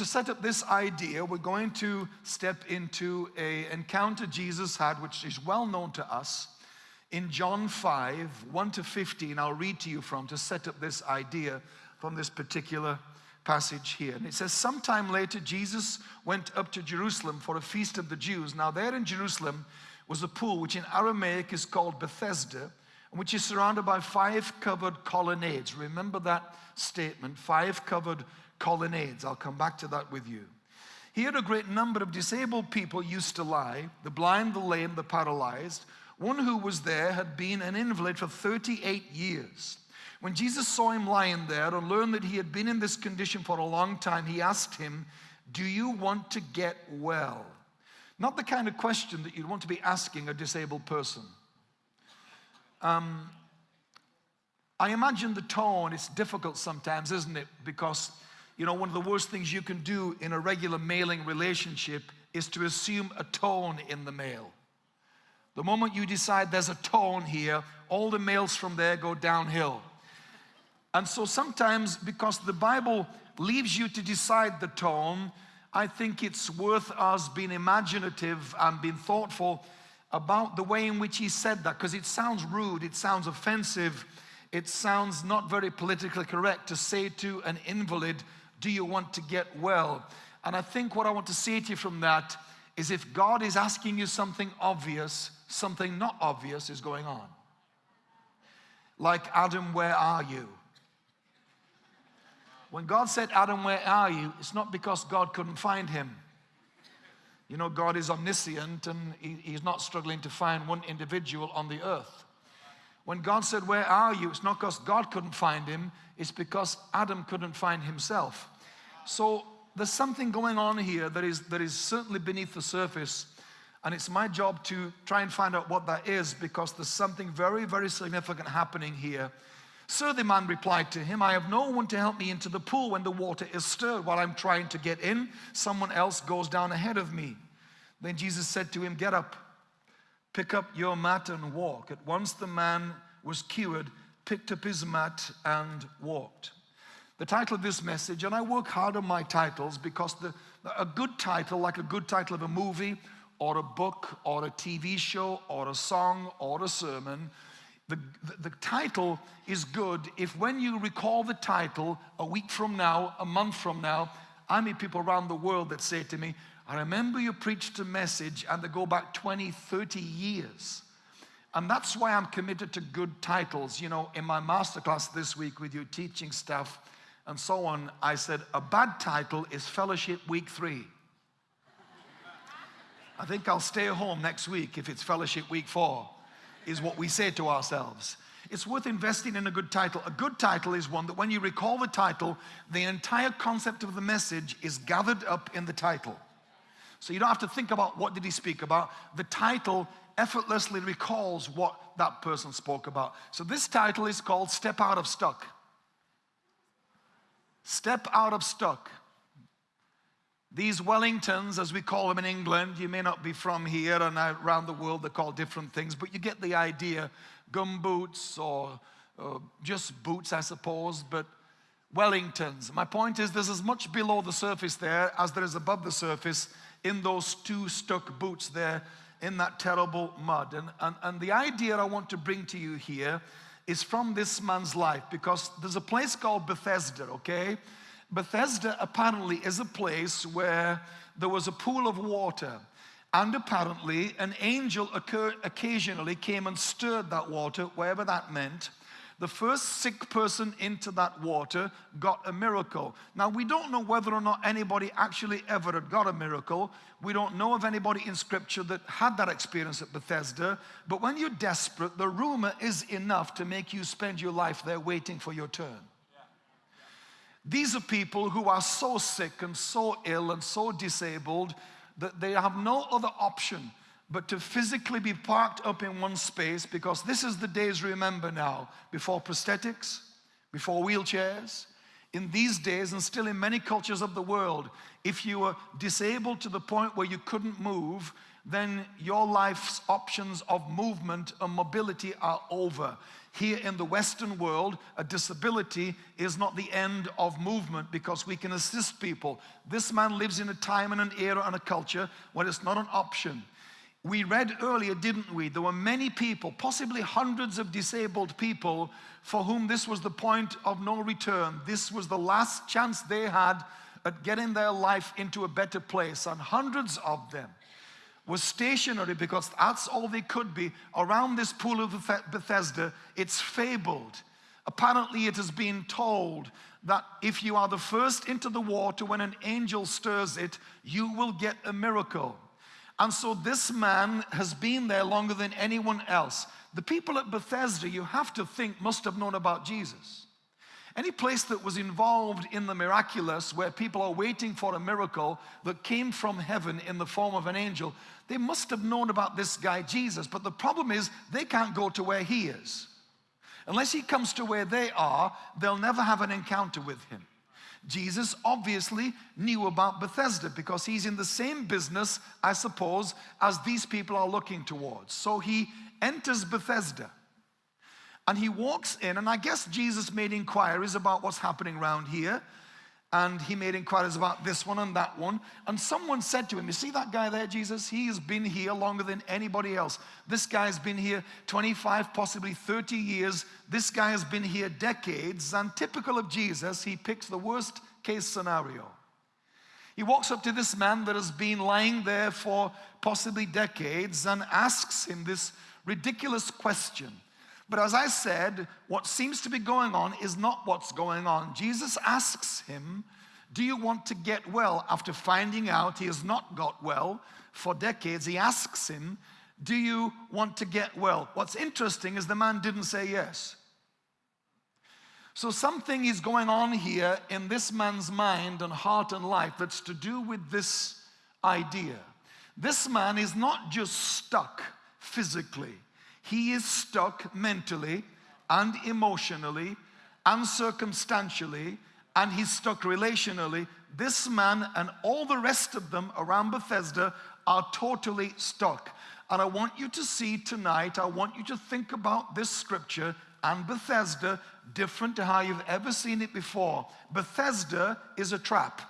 to set up this idea, we're going to step into a encounter Jesus had, which is well known to us, in John 5, 1 to 15. I'll read to you from to set up this idea from this particular passage here. And it says, Sometime later, Jesus went up to Jerusalem for a feast of the Jews. Now, there in Jerusalem was a pool, which in Aramaic is called Bethesda, and which is surrounded by five covered colonnades. Remember that statement five covered colonnades. I'll come back to that with you. Here, a great number of disabled people used to lie the blind, the lame, the paralyzed. One who was there had been an invalid for 38 years. When Jesus saw him lying there and learned that he had been in this condition for a long time, he asked him, Do you want to get well? Not the kind of question that you'd want to be asking a disabled person. Um, I imagine the tone, it's difficult sometimes, isn't it? Because, you know, one of the worst things you can do in a regular mailing relationship is to assume a tone in the mail. The moment you decide there's a tone here, all the mails from there go downhill. And so sometimes, because the Bible leaves you to decide the tone, I think it's worth us being imaginative and being thoughtful about the way in which he said that, because it sounds rude, it sounds offensive, it sounds not very politically correct to say to an invalid, Do you want to get well? And I think what I want to say to you from that is if God is asking you something obvious, something not obvious is going on. Like, Adam, where are you? When God said, Adam, where are you? It's not because God couldn't find him. You know, God is omniscient and he, He's not struggling to find one individual on the earth. When God said, Where are you? It's not because God couldn't find him, it's because Adam couldn't find himself. So there's something going on here that is, that is certainly beneath the surface. And it's my job to try and find out what that is because there's something very, very significant happening here Sir, the man replied to him, I have no one to help me into the pool when the water is stirred. While I'm trying to get in, someone else goes down ahead of me. Then Jesus said to him, Get up, pick up your mat and walk. At once the man was cured, picked up his mat and walked. The title of this message, and I work hard on my titles because the, a good title, like a good title of a movie or a book or a TV show or a song or a sermon, the, the, the, title is good if when you recall the title a week from now, a month from now, I meet people around the world that say to me, I remember you preached a message and they go back 20, 30 years. And that's why I'm committed to good titles. You know, in my masterclass this week with you teaching stuff and so on, I said a bad title is Fellowship Week 3. I think I'll stay home next week if it's Fellowship Week 4 is what we say to ourselves. It's worth investing in a good title. A good title is one that when you recall the title, the entire concept of the message is gathered up in the title. So you don't have to think about what did he speak about. The title effortlessly recalls what that person spoke about. So this title is called Step Out of Stuck. Step Out of Stuck. These Wellingtons, as we call them in England, you may not be from here and around the world, they're called different things, but you get the idea. Gum boots or, or just boots, I suppose, but Wellingtons. My point is there's as much below the surface there as there is above the surface in those two stuck boots there in that terrible mud. And, and, and the idea I want to bring to you here is from this man's life because there's a place called Bethesda, okay? Bethesda apparently is a place where there was a pool of water. And apparently, an angel occasionally came and stirred that water, wherever that meant. The first sick person into that water got a miracle. Now, we don't know whether or not anybody actually ever had got a miracle. We don't know of anybody in Scripture that had that experience at Bethesda. But when you're desperate, the rumor is enough to make you spend your life there waiting for your turn. These are people who are so sick and so ill and so disabled that they have no other option but to physically be parked up in one space because this is the days, remember now, before prosthetics, before wheelchairs. In these days, and still in many cultures of the world, if you were disabled to the point where you couldn't move, then your life's options of movement and mobility are over. Here in the Western world, a disability is not the end of movement because we can assist people. This man lives in a time and an era and a culture where it's not an option. We read earlier, didn't we? There were many people, possibly hundreds of disabled people, for whom this was the point of no return. This was the last chance they had at getting their life into a better place. And hundreds of them were stationary because that's all they could be around this pool of Bethesda. It's fabled. Apparently, it has been told that if you are the first into the water when an angel stirs it, you will get a miracle. And so this man has been there longer than anyone else. The people at Bethesda, you have to think, must have known about Jesus. Any place that was involved in the miraculous, where people are waiting for a miracle that came from heaven in the form of an angel, they must have known about this guy Jesus. But the problem is, they can't go to where he is. Unless he comes to where they are, they'll never have an encounter with him. Jesus obviously knew about Bethesda because he's in the same business, I suppose, as these people are looking towards. So he enters Bethesda and he walks in, and I guess Jesus made inquiries about what's happening around here and he made inquiries about this one and that one. And someone said to him, You see that guy there, Jesus? He has been here longer than anybody else. This guy's been here 25, possibly 30 years. This guy has been here decades. And typical of Jesus, he picks the worst case scenario. He walks up to this man that has been lying there for possibly decades and asks him this ridiculous question. But as I said, what seems to be going on is not what's going on. Jesus asks him, Do you want to get well? After finding out he has not got well for decades, he asks him, Do you want to get well? What's interesting is the man didn't say yes. So something is going on here in this man's mind and heart and life that's to do with this idea. This man is not just stuck physically. He is stuck mentally and emotionally and circumstantially, and he's stuck relationally. This man and all the rest of them around Bethesda are totally stuck. And I want you to see tonight, I want you to think about this scripture and Bethesda different to how you've ever seen it before. Bethesda is a trap.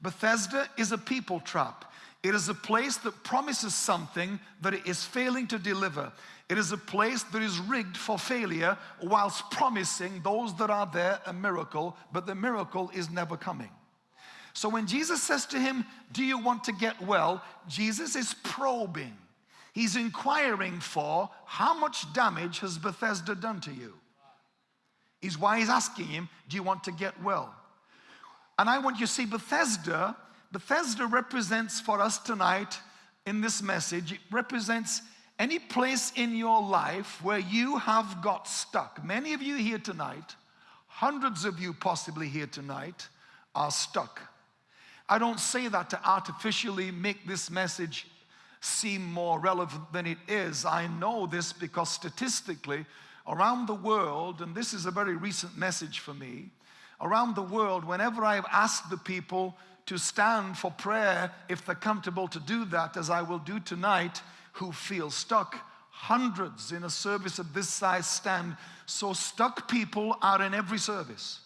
Bethesda is a people trap. It is a place that promises something that it is failing to deliver. It is a place that is rigged for failure whilst promising those that are there a miracle, but the miracle is never coming. So when Jesus says to him, Do you want to get well? Jesus is probing. He's inquiring for how much damage has Bethesda done to you? Is why he's asking him, Do you want to get well? And I want you to see Bethesda Bethesda represents for us tonight in this message, it represents any place in your life where you have got stuck. Many of you here tonight, hundreds of you possibly here tonight, are stuck. I don't say that to artificially make this message seem more relevant than it is. I know this because statistically, around the world, and this is a very recent message for me, around the world, whenever I've asked the people to stand for prayer if they're comfortable to do that, as I will do tonight, who feel stuck. Hundreds in a service of this size stand. So stuck people are in every service.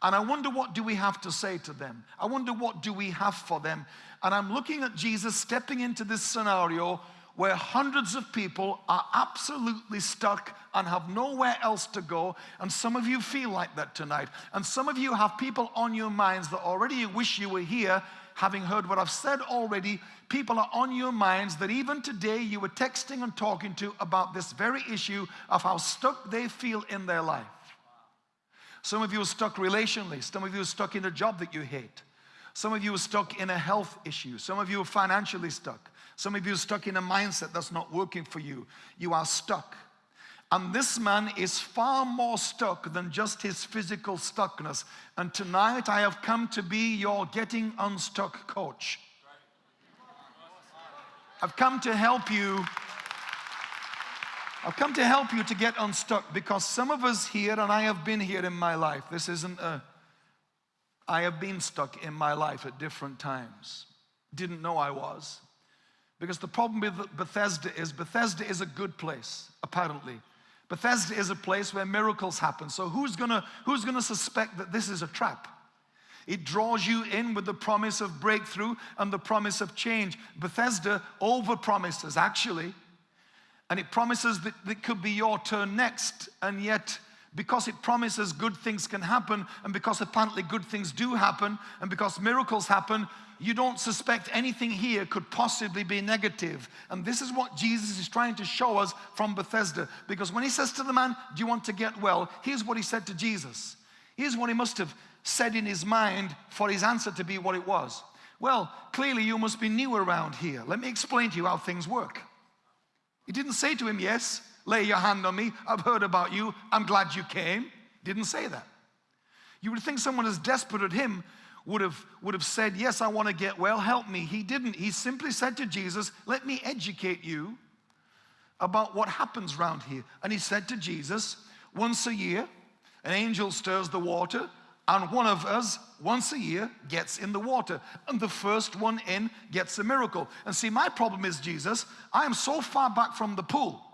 And I wonder what do we have to say to them? I wonder what do we have for them? And I'm looking at Jesus stepping into this scenario where hundreds of people are absolutely stuck and have nowhere else to go. And some of you feel like that tonight. And some of you have people on your minds that already wish you were here, having heard what I've said already. People are on your minds that even today you were texting and talking to about this very issue of how stuck they feel in their life. Some of you are stuck relationally, some of you are stuck in a job that you hate. Some of you are stuck in a health issue. Some of you are financially stuck. Some of you are stuck in a mindset that's not working for you. You are stuck. And this man is far more stuck than just his physical stuckness. And tonight I have come to be your getting unstuck coach. I've come to help you. I've come to help you to get unstuck because some of us here, and I have been here in my life, this isn't a, I have been stuck in my life at different times. Didn't know I was. Because the problem with Bethesda is Bethesda is a good place, apparently. Bethesda is a place where miracles happen. So who's gonna, who's gonna suspect that this is a trap? It draws you in with the promise of breakthrough and the promise of change. Bethesda over promises, actually. And it promises that it could be your turn next. And yet, because it promises good things can happen, and because apparently good things do happen, and because miracles happen, you don't suspect anything here could possibly be negative. And this is what Jesus is trying to show us from Bethesda. Because when he says to the man, Do you want to get well? Here's what he said to Jesus. Here's what he must have said in his mind for his answer to be what it was. Well, clearly you must be new around here. Let me explain to you how things work. He didn't say to him, Yes, lay your hand on me. I've heard about you. I'm glad you came. Didn't say that. You would think someone as desperate as him would have, would have said, Yes, I want to get well, help me. He didn't. He simply said to Jesus, Let me educate you about what happens around here. And he said to Jesus, Once a year, an angel stirs the water and one of us once a year gets in the water and the first one in gets a miracle and see my problem is jesus i am so far back from the pool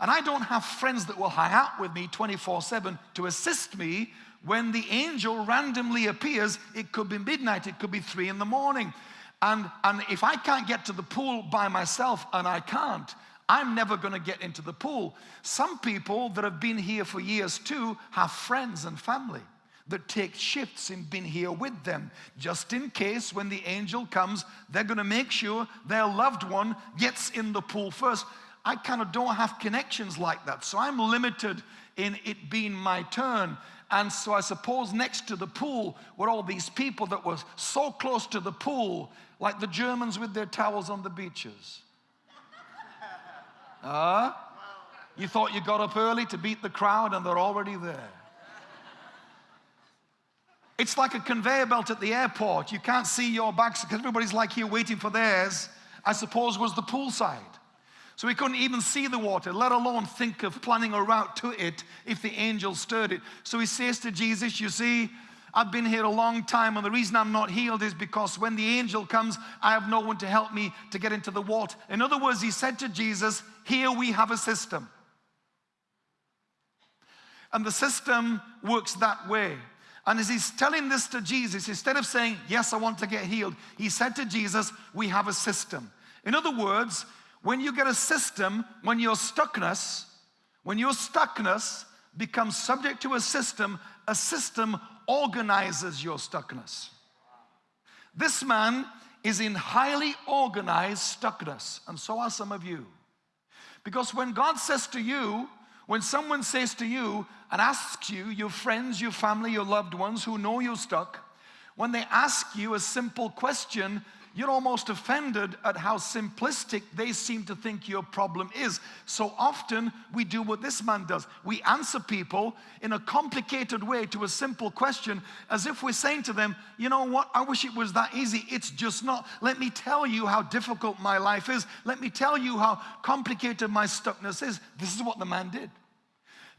and i don't have friends that will hang out with me 24 7 to assist me when the angel randomly appears it could be midnight it could be three in the morning and and if i can't get to the pool by myself and i can't I'm never going to get into the pool. Some people that have been here for years too have friends and family that take shifts in being here with them. Just in case when the angel comes, they're going to make sure their loved one gets in the pool first. I kind of don't have connections like that. So I'm limited in it being my turn. And so I suppose next to the pool were all these people that were so close to the pool, like the Germans with their towels on the beaches. Ah, uh, you thought you got up early to beat the crowd, and they're already there. It's like a conveyor belt at the airport. You can't see your bags because everybody's like here waiting for theirs, I suppose was the poolside. So he couldn't even see the water, let alone think of planning a route to it if the angel stirred it. So he says to Jesus, You see, I've been here a long time, and the reason I'm not healed is because when the angel comes, I have no one to help me to get into the water. In other words, he said to Jesus, Here we have a system. And the system works that way. And as he's telling this to Jesus, instead of saying, Yes, I want to get healed, he said to Jesus, We have a system. In other words, when you get a system, when your stuckness, when your stuckness becomes subject to a system, a system organizes your stuckness. This man is in highly organized stuckness, and so are some of you. Because when God says to you, when someone says to you and asks you, your friends, your family, your loved ones who know you're stuck, when they ask you a simple question, you're almost offended at how simplistic they seem to think your problem is. So often we do what this man does. We answer people in a complicated way to a simple question as if we're saying to them, you know what, I wish it was that easy. It's just not. Let me tell you how difficult my life is. Let me tell you how complicated my stuckness is. This is what the man did.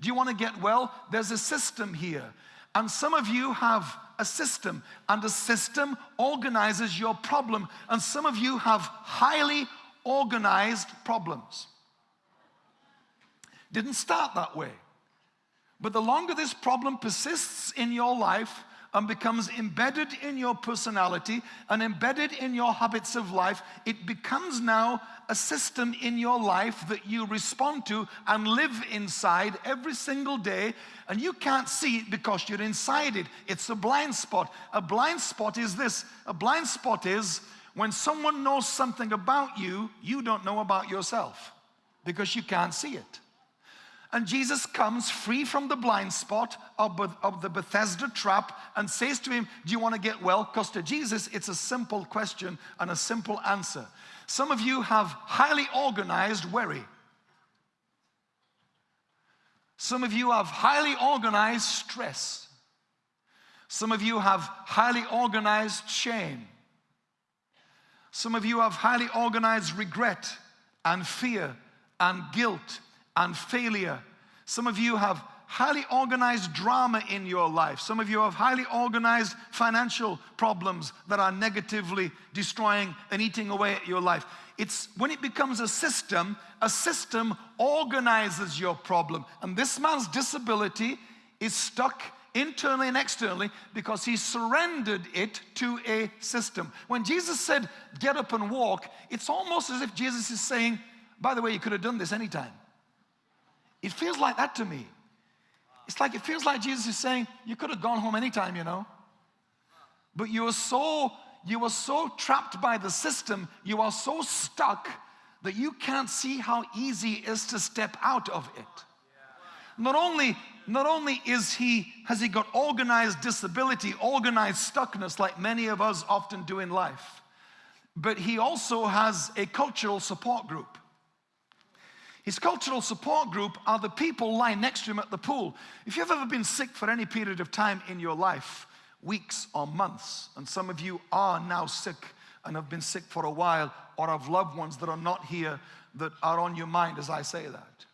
Do you want to get well? There's a system here. And some of you have a system, and the system organizes your problem. And some of you have highly organized problems. Didn't start that way. But the longer this problem persists in your life, and becomes embedded in your personality and embedded in your habits of life, it becomes now a system in your life that you respond to and live inside every single day. And you can't see it because you're inside it. It's a blind spot. A blind spot is this a blind spot is when someone knows something about you, you don't know about yourself because you can't see it. And Jesus comes free from the blind spot of, of the Bethesda trap and says to him, Do you want to get well? Because to Jesus, it's a simple question and a simple answer. Some of you have highly organized worry. Some of you have highly organized stress. Some of you have highly organized shame. Some of you have highly organized regret and fear and guilt and failure. Some of you have highly organized drama in your life. Some of you have highly organized financial problems that are negatively destroying and eating away at your life. It's when it becomes a system, a system organizes your problem. And this man's disability is stuck internally and externally because he surrendered it to a system. When Jesus said, get up and walk, it's almost as if Jesus is saying, by the way, you could have done this anytime. It feels like that to me. It's like it feels like Jesus is saying, you could have gone home anytime, you know. But you are so you are so trapped by the system, you are so stuck that you can't see how easy it is to step out of it. Not only not only is he has he got organized disability, organized stuckness like many of us often do in life, but he also has a cultural support group. His cultural support group are the people lying next to him at the pool. If you've ever been sick for any period of time in your life, weeks or months, and some of you are now sick and have been sick for a while, or have loved ones that are not here that are on your mind as I say that.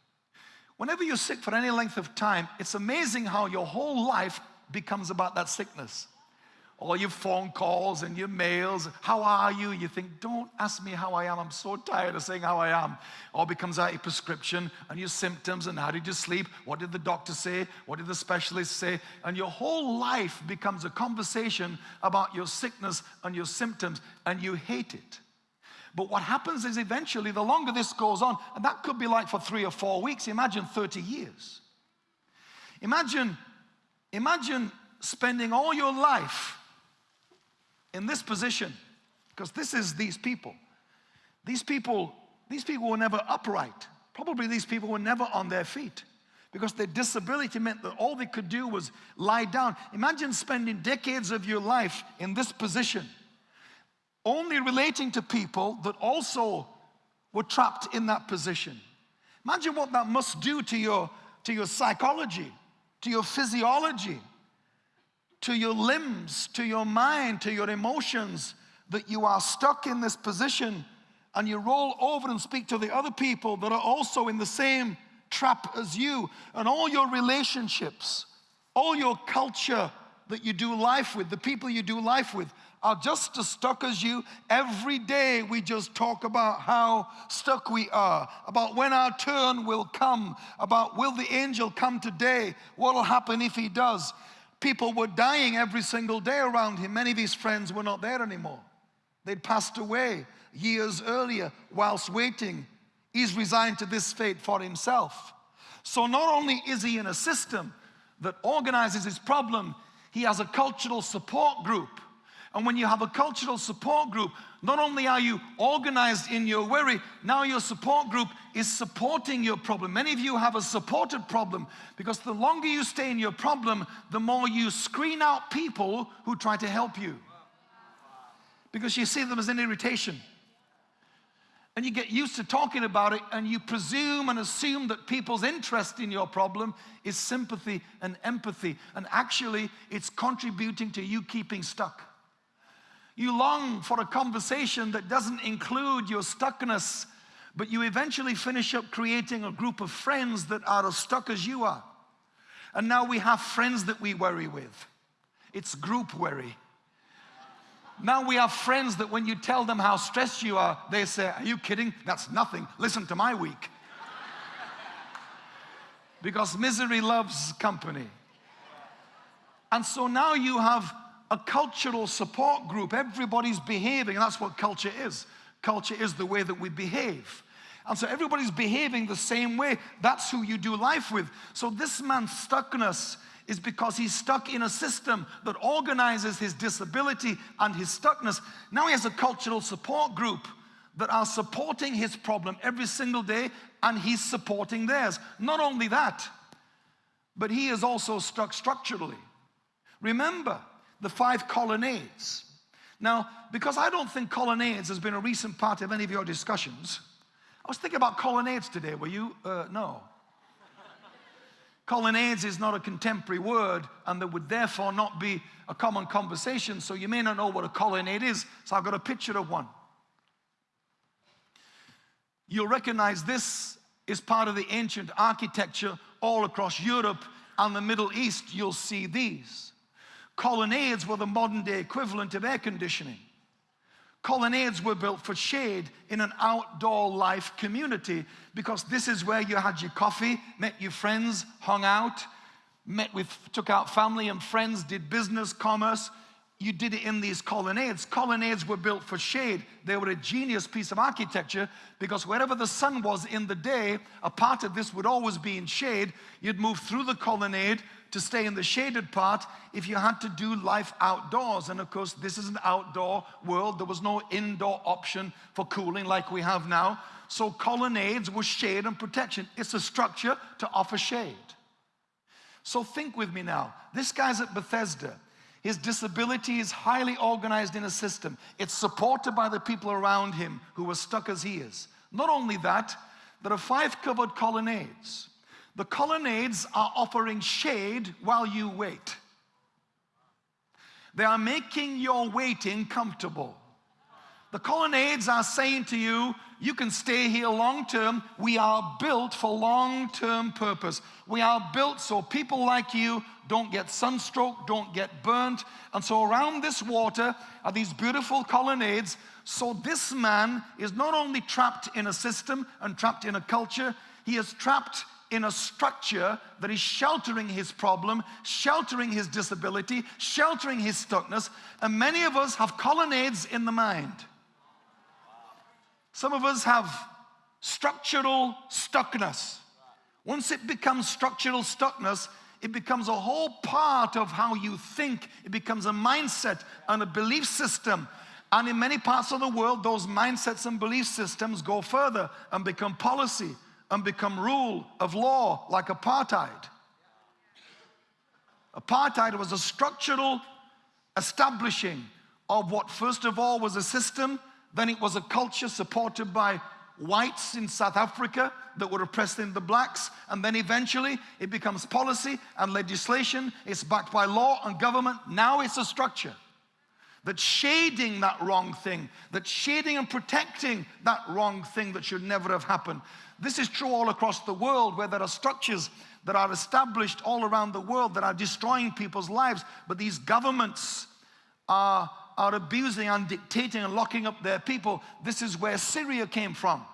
Whenever you're sick for any length of time, it's amazing how your whole life becomes about that sickness all your phone calls and your mails. How are you? You think, don't ask me how I am. I'm so tired of saying how I am. All becomes out your prescription and your symptoms and how did you sleep? What did the doctor say? What did the specialist say? And your whole life becomes a conversation about your sickness and your symptoms and you hate it. But what happens is eventually, the longer this goes on, and that could be like for three or four weeks, imagine 30 years. Imagine, imagine spending all your life in this position, because this is these people. These people, these people were never upright. Probably these people were never on their feet because their disability meant that all they could do was lie down. Imagine spending decades of your life in this position, only relating to people that also were trapped in that position. Imagine what that must do to your, to your psychology, to your physiology, to your limbs, to your mind, to your emotions, that you are stuck in this position and you roll over and speak to the other people that are also in the same trap as you, and all your relationships, all your culture that you do life with, the people you do life with, are just as stuck as you. Every day we just talk about how stuck we are, about when our turn will come, about will the angel come today, what will happen if he does. People were dying every single day around him. Many of his friends were not there anymore. They'd passed away years earlier whilst waiting. He's resigned to this fate for himself. So not only is he in a system that organizes his problem, he has a cultural support group and when you have a cultural support group, not only are you organized in your worry, now your support group is supporting your problem. Many of you have a supported problem because the longer you stay in your problem, the more you screen out people who try to help you. Because you see them as an irritation. And you get used to talking about it and you presume and assume that people's interest in your problem is sympathy and empathy. And actually, it's contributing to you keeping stuck. You long for a conversation that doesn't include your stuckness, but you eventually finish up creating a group of friends that are as stuck as you are. And now we have friends that we worry with. It's group worry. Now we have friends that when you tell them how stressed you are, they say, Are you kidding? That's nothing. Listen to my week. because misery loves company. And so now you have a cultural support group. Everybody's behaving, and that's what culture is. Culture is the way that we behave. And so everybody's behaving the same way. That's who you do life with. So this man's stuckness is because he's stuck in a system that organizes his disability and his stuckness. Now he has a cultural support group that are supporting his problem every single day, and he's supporting theirs. Not only that, but he is also stuck structurally. Remember, the five colonnades. Now, because I don't think colonnades has been a recent part of any of your discussions, I was thinking about colonnades today. Were you? Uh, no. colonnades is not a contemporary word and there would therefore not be a common conversation, so you may not know what a colonnade is. So I've got a picture of one. You'll recognize this is part of the ancient architecture all across Europe and the Middle East. You'll see these. Colonnades were the modern day equivalent of air conditioning. Colonnades were built for shade in an outdoor life community because this is where you had your coffee, met your friends, hung out, met with, took out family and friends, did business, commerce. You did it in these colonnades. Colonnades were built for shade. They were a genius piece of architecture because wherever the sun was in the day, a part of this would always be in shade. You'd move through the colonnade to stay in the shaded part if you had to do life outdoors. And of course, this is an outdoor world. There was no indoor option for cooling like we have now. So colonnades were shade and protection. It's a structure to offer shade. So think with me now. This guy's at Bethesda. His disability is highly organized in a system. It's supported by the people around him who are stuck as he is. Not only that, there are five covered colonnades. The colonnades are offering shade while you wait. They are making your waiting comfortable. The colonnades are saying to you, you can stay here long term. We are built for long term purpose. We are built so people like you don't get sunstroke, don't get burnt. And so around this water are these beautiful colonnades. So this man is not only trapped in a system and trapped in a culture, he is trapped in a structure that is sheltering his problem, sheltering his disability, sheltering his stuckness. And many of us have colonnades in the mind. Some of us have structural stuckness. Once it becomes structural stuckness, it becomes a whole part of how you think. It becomes a mindset and a belief system. And in many parts of the world, those mindsets and belief systems go further and become policy and become rule of law like apartheid. Apartheid was a structural establishing of what first of all was a system, then it was a culture supported by whites in South Africa that were oppressing the blacks, and then eventually it becomes policy and legislation. It's backed by law and government. Now it's a structure that's shading that wrong thing, that's shading and protecting that wrong thing that should never have happened. This is true all across the world where there are structures that are established all around the world that are destroying people's lives, but these governments are, are abusing and dictating and locking up their people. This is where Syria came from.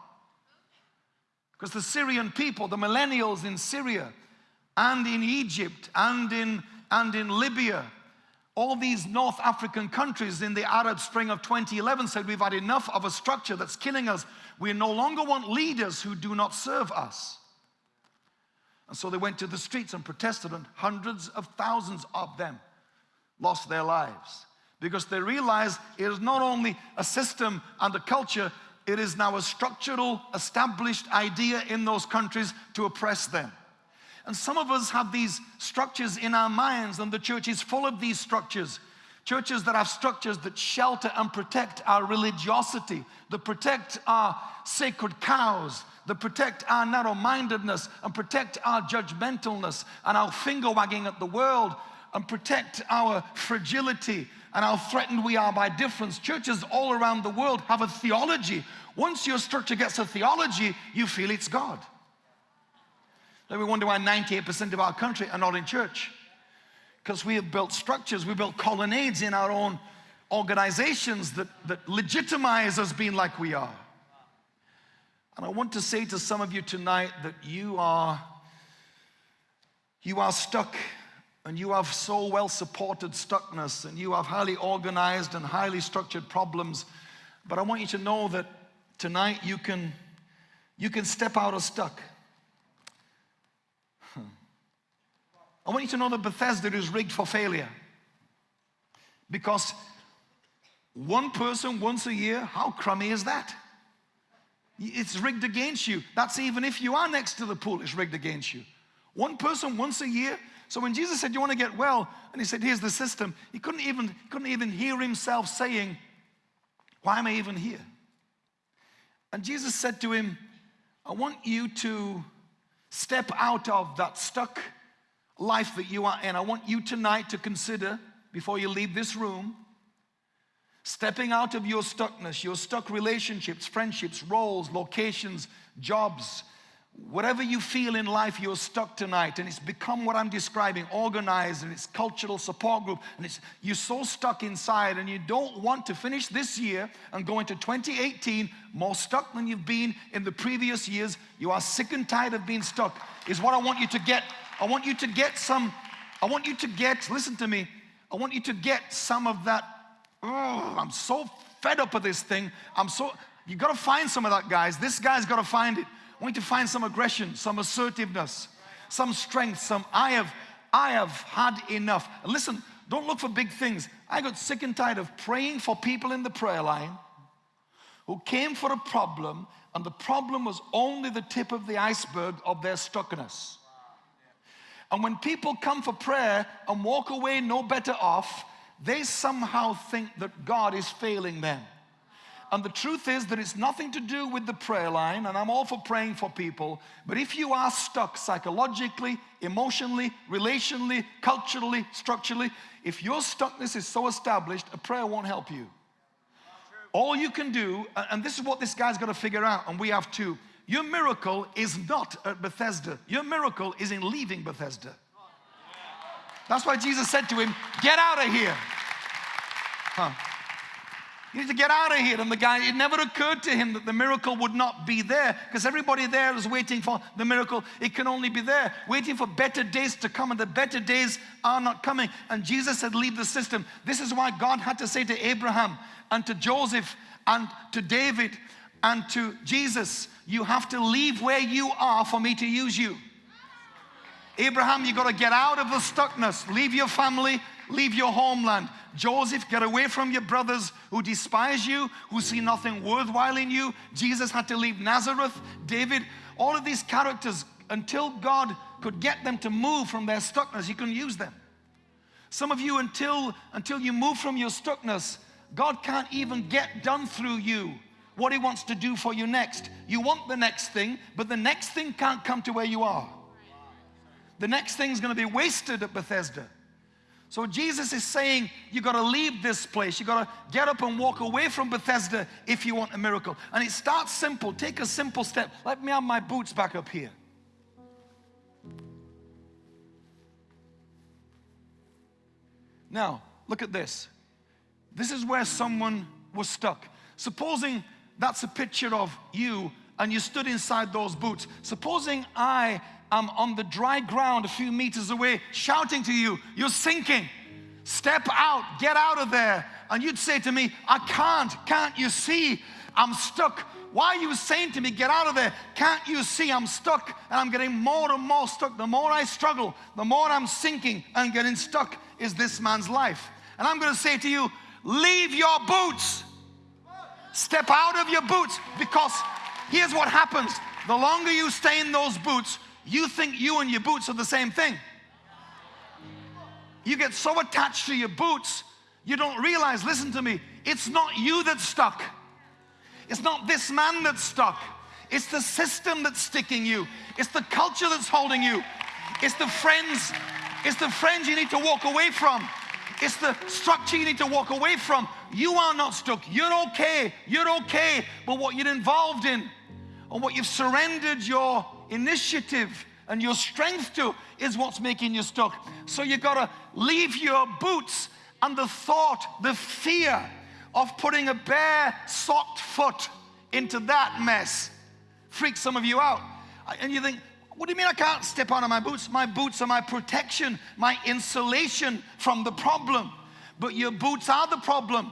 Because the Syrian people, the millennials in Syria and in Egypt and in, and in Libya, all these North African countries in the Arab Spring of 2011 said we've had enough of a structure that's killing us. We no longer want leaders who do not serve us. And so they went to the streets and protested, and hundreds of thousands of them lost their lives because they realize it is not only a system and a culture, it is now a structural, established idea in those countries to oppress them. And some of us have these structures in our minds, and the church is full of these structures. Churches that have structures that shelter and protect our religiosity, that protect our sacred cows, that protect our narrow mindedness, and protect our judgmentalness and our finger wagging at the world, and protect our fragility and how threatened we are by difference. Churches all around the world have a theology. Once your structure gets a theology, you feel it's God. Then we wonder why 98% of our country are not in church. Because we have built structures, we built colonnades in our own organizations that, that legitimize us being like we are. And I want to say to some of you tonight that you are, you are stuck and you have so well supported stuckness and you have highly organized and highly structured problems. But I want you to know that tonight you can, you can step out of stuck. I want you to know that Bethesda is rigged for failure. Because one person once a year, how crummy is that? It's rigged against you. That's even if you are next to the pool, it's rigged against you. One person once a year. So when Jesus said, You want to get well, and he said, Here's the system, he couldn't even, couldn't even hear himself saying, Why am I even here? And Jesus said to him, I want you to step out of that stuck life that you are in, I want you tonight to consider before you leave this room stepping out of your stuckness, your stuck relationships, friendships, roles, locations, jobs, Whatever you feel in life, you're stuck tonight, and it's become what I'm describing organized, and it's cultural support group, and it's you're so stuck inside, and you don't want to finish this year and go into 2018 more stuck than you've been in the previous years. You are sick and tired of being stuck, is what I want you to get. I want you to get some, I want you to get, listen to me, I want you to get some of that. Oh, I'm so fed up with this thing. I'm so, you gotta find some of that, guys. This guy's gotta find it. Want you to find some aggression, some assertiveness, some strength, some I have, I have had enough. And listen, don't look for big things. I got sick and tired of praying for people in the prayer line who came for a problem, and the problem was only the tip of the iceberg of their stuckness. And when people come for prayer and walk away no better off, they somehow think that God is failing them. And the truth is that it's nothing to do with the prayer line, and I'm all for praying for people. But if you are stuck psychologically, emotionally, relationally, culturally, structurally, if your stuckness is so established, a prayer won't help you. All you can do, and this is what this guy's got to figure out, and we have too. Your miracle is not at Bethesda. Your miracle is in leaving Bethesda. That's why Jesus said to him, Get out of here. Huh. You need to get out of here. And the guy, it never occurred to him that the miracle would not be there because everybody there is waiting for the miracle. It can only be there, waiting for better days to come, and the better days are not coming. And Jesus said, Leave the system. This is why God had to say to Abraham and to Joseph and to David and to Jesus, You have to leave where you are for me to use you. Abraham, you've got to get out of the stuckness, leave your family, leave your homeland. Joseph, get away from your brothers who despise you, who see nothing worthwhile in you. Jesus had to leave Nazareth. David, all of these characters, until God could get them to move from their stuckness, He couldn't use them. Some of you, until, until you move from your stuckness, God can't even get done through you what He wants to do for you next. You want the next thing, but the next thing can't come to where you are. The next thing is going to be wasted at Bethesda. So Jesus is saying you got to leave this place. You got to get up and walk away from Bethesda if you want a miracle. And it starts simple. Take a simple step. Let me have my boots back up here. Now, look at this. This is where someone was stuck. Supposing that's a picture of you and you stood inside those boots. Supposing I I'm on the dry ground a few meters away shouting to you, You're sinking. Step out, get out of there. And you'd say to me, I can't, can't you see? I'm stuck. Why are you saying to me, Get out of there? Can't you see I'm stuck? And I'm getting more and more stuck. The more I struggle, the more I'm sinking and getting stuck is this man's life. And I'm going to say to you, Leave your boots. Step out of your boots because here's what happens. The longer you stay in those boots, you think you and your boots are the same thing. You get so attached to your boots, you don't realize, listen to me, it's not you that's stuck. It's not this man that's stuck. It's the system that's sticking you. It's the culture that's holding you. It's the friends. It's the friends you need to walk away from. It's the structure you need to walk away from. You are not stuck. You're okay. You're okay. But what you're involved in, or what you've surrendered your initiative and your strength to is what's making you stuck. So you got to leave your boots and the thought, the fear of putting a bare, socked foot into that mess freaks some of you out. And you think, what do you mean I can't step out of my boots? My boots are my protection, my insulation from the problem. But your boots are the problem.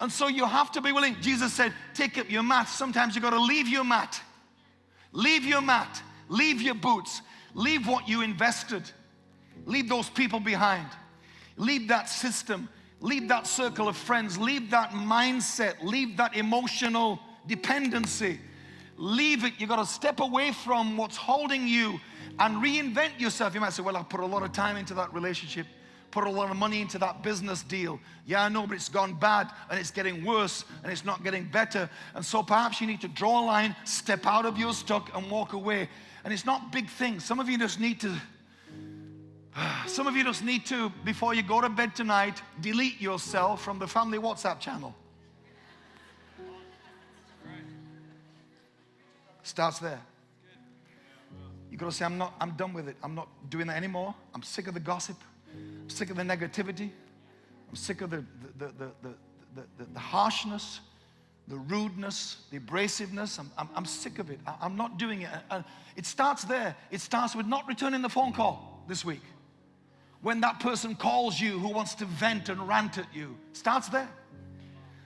And so you have to be willing. Jesus said, take up your mat. Sometimes you got to leave your mat Leave your mat, leave your boots, leave what you invested, leave those people behind, leave that system, leave that circle of friends, leave that mindset, leave that emotional dependency. Leave it. You've got to step away from what's holding you and reinvent yourself. You might say, Well, I put a lot of time into that relationship put a lot of money into that business deal. Yeah, I know, but it's gone bad and it's getting worse and it's not getting better. And so perhaps you need to draw a line, step out of your stuck and walk away. And it's not big things. Some of you just need to, some of you just need to, before you go to bed tonight, delete yourself from the family WhatsApp channel. Starts there. You got to say, I'm not, I'm done with it. I'm not doing that anymore. I'm sick of the gossip. I'm sick of the negativity. I'm sick of the, the, the, the, the, harshness, the rudeness, the abrasiveness. I'm, I'm, I'm sick of it. I, I'm not doing it. And it starts there. It starts with not returning the phone call this week. When that person calls you who wants to vent and rant at you, starts there.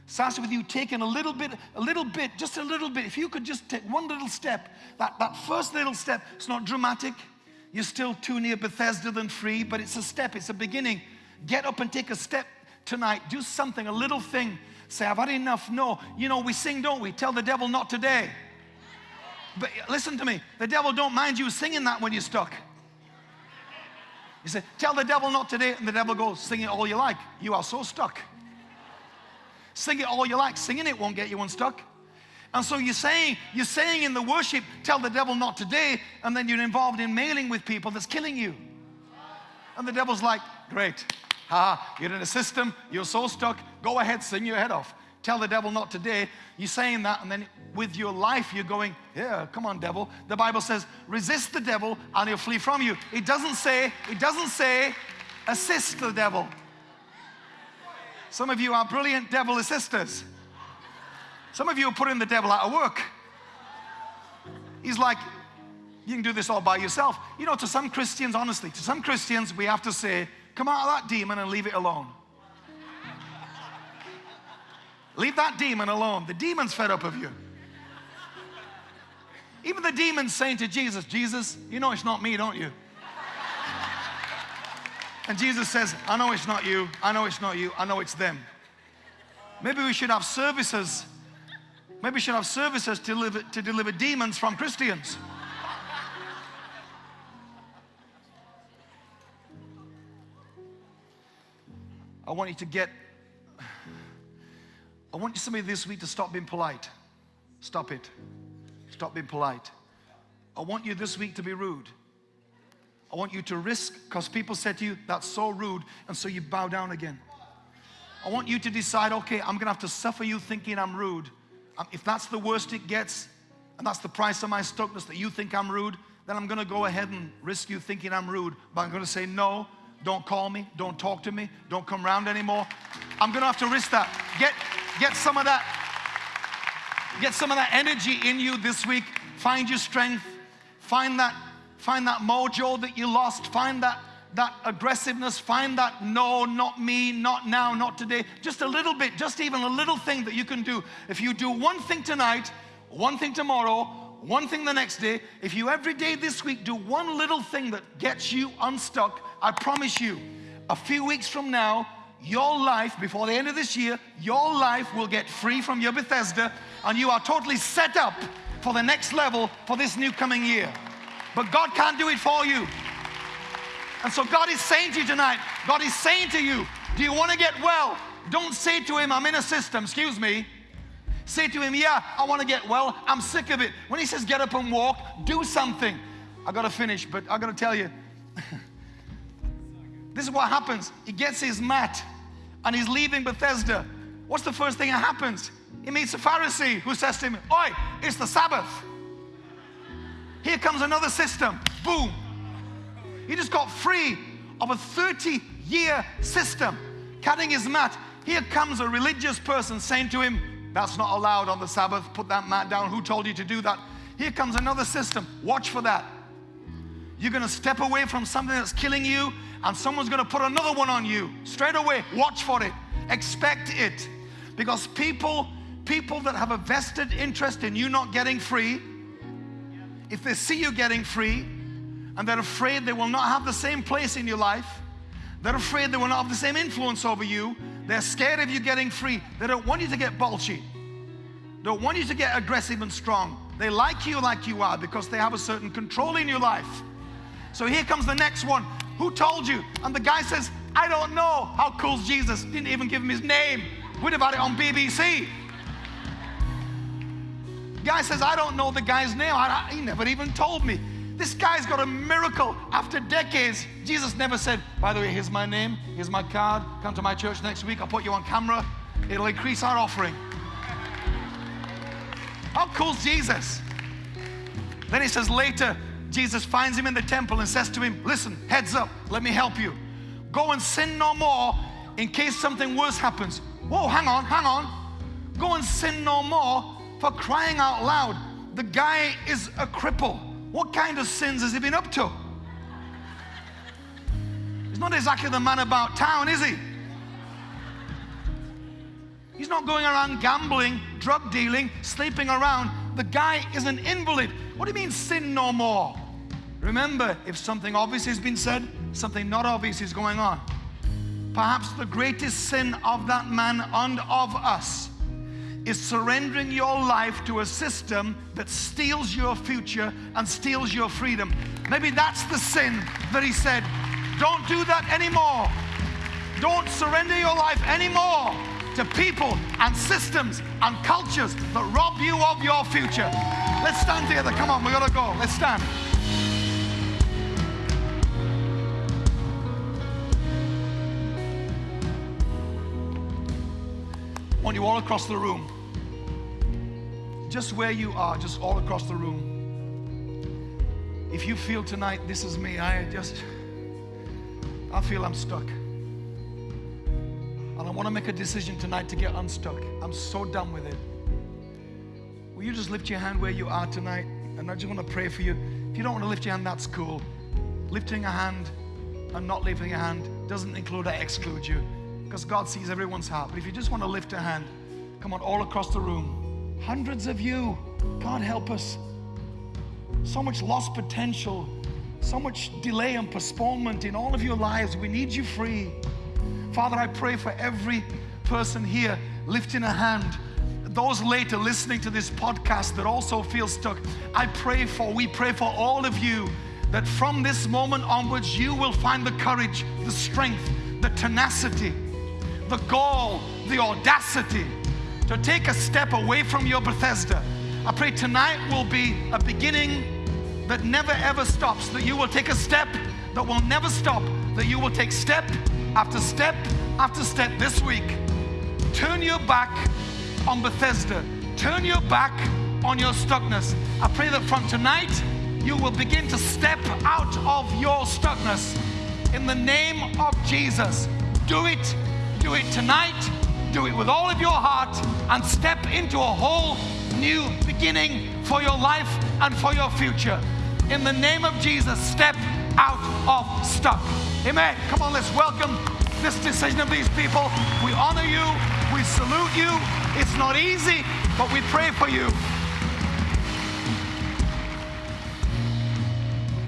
Starts with you taking a little bit, a little bit, just a little bit. If you could just take one little step, that, that first little step, it's not dramatic. You're still too near Bethesda than free, but it's a step, it's a beginning. Get up and take a step tonight. Do something, a little thing. Say, I've had enough. No, you know, we sing, don't we? Tell the devil not today. But listen to me, the devil don't mind you singing that when you're stuck. You say, tell the devil not today, and the devil goes, sing it all you like. You are so stuck. Sing it all you like. Singing it won't get you unstuck. And so you're saying, you're saying in the worship, tell the devil not today, and then you're involved in mailing with people that's killing you. And the devil's like, great. Ha, you're in a system, you're so stuck, go ahead, sing your head off. Tell the devil not today. You're saying that, and then with your life, you're going, yeah, come on, devil. The Bible says, resist the devil and he'll flee from you. It doesn't say, it doesn't say, assist the devil. Some of you are brilliant devil assisters. Some of you are putting the devil out of work. He's like, you can do this all by yourself. You know, to some Christians, honestly, to some Christians, we have to say, come out of that demon and leave it alone. leave that demon alone. The demon's fed up of you. Even the demon's saying to Jesus, Jesus, you know it's not me, don't you? And Jesus says, I know it's not you, I know it's not you, I know it's them. Maybe we should have services. Maybe we should have services to deliver, to deliver demons from Christians. I want you to get, I want you somebody this week to stop being polite. Stop it. Stop being polite. I want you this week to be rude. I want you to risk because people said to you, that's so rude, and so you bow down again. I want you to decide, okay, I'm gonna have to suffer you thinking I'm rude. Um, if that's the worst it gets, and that's the price of my stuckness that you think I'm rude, then I'm gonna go ahead and risk you thinking I'm rude. But I'm gonna say, no, don't call me, don't talk to me, don't come around anymore. I'm gonna have to risk that. Get, get some of that, get some of that energy in you this week. Find your strength, find that Find that mojo that you lost. Find that, that aggressiveness. Find that no, not me, not now, not today. Just a little bit, just even a little thing that you can do. If you do one thing tonight, one thing tomorrow, one thing the next day, if you every day this week do one little thing that gets you unstuck, I promise you, a few weeks from now, your life, before the end of this year, your life will get free from your Bethesda and you are totally set up for the next level for this new coming year. But God can't do it for you. And so God is saying to you tonight, God is saying to you, do you want to get well? Don't say to him, I'm in a system, excuse me. Say to him, yeah, I want to get well. I'm sick of it. When he says get up and walk, do something. I got to finish, but I got to tell you, this is what happens. He gets his mat and he's leaving Bethesda. What's the first thing that happens? He meets a Pharisee who says to him, Oi, it's the Sabbath. Here comes another system. Boom. He just got free of a 30 year system, cutting his mat. Here comes a religious person saying to him, That's not allowed on the Sabbath. Put that mat down. Who told you to do that? Here comes another system. Watch for that. You're going to step away from something that's killing you, and someone's going to put another one on you. Straight away, watch for it. Expect it. Because people, people that have a vested interest in you not getting free, if they see you getting free and they're afraid they will not have the same place in your life, they're afraid they will not have the same influence over you, they're scared of you getting free, they don't want you to get bulgy, don't want you to get aggressive and strong. They like you like you are because they have a certain control in your life. So here comes the next one. Who told you? And the guy says, I don't know. How cool's Jesus? Didn't even give him his name. We'd have had it on BBC. Guy says, I don't know the guy's name. I, he never even told me. This guy's got a miracle after decades. Jesus never said, by the way, here's my name, here's my card, come to my church next week, I'll put you on camera. It'll increase our offering. How cool's Jesus? Then he says later, Jesus finds him in the temple and says to him, Listen, heads up, let me help you. Go and sin no more in case something worse happens. Whoa, hang on, hang on. Go and sin no more for crying out loud. The guy is a cripple. What kind of sins has he been up to? He's not exactly the man about town, is he? He's not going around gambling, drug dealing, sleeping around. The guy is an invalid. What do you mean, sin no more? Remember, if something obvious has been said, something not obvious is going on. Perhaps the greatest sin of that man and of us is surrendering your life to a system that steals your future and steals your freedom. Maybe that's the sin that he said, don't do that anymore. Don't surrender your life anymore to people and systems and cultures that rob you of your future. Let's stand together. Come on, we gotta go. Let's stand. I want you all across the room. Just where you are, just all across the room. If you feel tonight, this is me, I just, I feel I'm stuck. And I want to make a decision tonight to get unstuck. I'm so done with it. Will you just lift your hand where you are tonight? And I just want to pray for you. If you don't want to lift your hand, that's cool. Lifting a hand and not lifting a hand doesn't include or exclude you because God sees everyone's heart. But if you just want to lift a hand, come on, all across the room. Hundreds of you. God help us. So much lost potential, so much delay and postponement in all of your lives. We need you free. Father, I pray for every person here lifting a hand. Those later listening to this podcast that also feel stuck, I pray for, we pray for all of you that from this moment onwards, you will find the courage, the strength, the tenacity, the gall, the audacity to take a step away from your Bethesda. I pray tonight will be a beginning that never ever stops, that you will take a step that will never stop, that you will take step after step after step this week. Turn your back on Bethesda. Turn your back on your stuckness. I pray that from tonight, you will begin to step out of your stuckness. In the name of Jesus, do it. Do it tonight. Do it with all of your heart and step into a whole new beginning for your life and for your future. In the name of Jesus, step out of stuck. Amen. Come on, let's welcome this decision of these people. We honor you. We salute you. It's not easy, but we pray for you.